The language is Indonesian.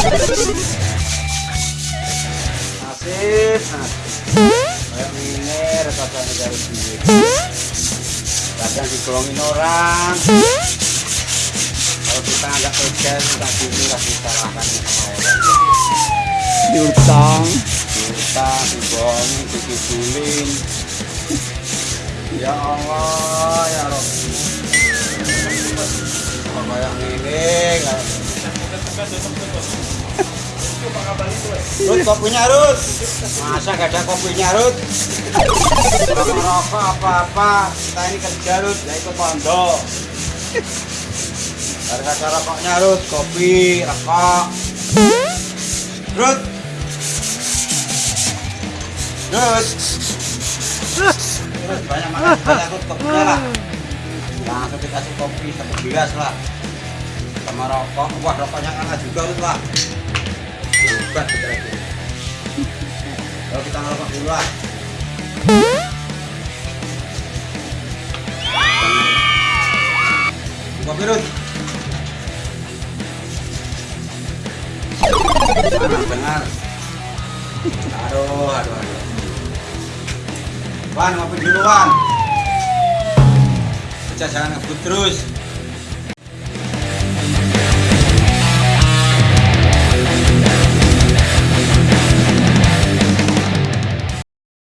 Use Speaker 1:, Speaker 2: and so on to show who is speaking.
Speaker 1: Nasib, nasib. Kayak kadang dari digolongin orang. Kalau kita agak kerja, kita gini lah disalahkan sama.
Speaker 2: Diutang,
Speaker 1: diutang, dibong, dikibulin. Ya Allah, ya Rabbi. Kayak ini, Rut, kopinya Rut Masa gak ada kopinya Rut Rokok apa-apa. Kita ini kerja Rut, ya ikut pondok. Harga cara rokoknya Rut, kopi, rokok. Rut Rut Rut, banyak makan, banyak Rut, kopinya lah Langsung dikasih kopi, satu gelas lah Sama rokok, wah rokoknya enak juga Rut lah Hebat kita itu Kalau kita ngerokok dulu lah Kopi Rut Dengar. Aduh, aduh, aduh. Wan, ngopi dulu, Wan. Kerja jangan ngebut terus.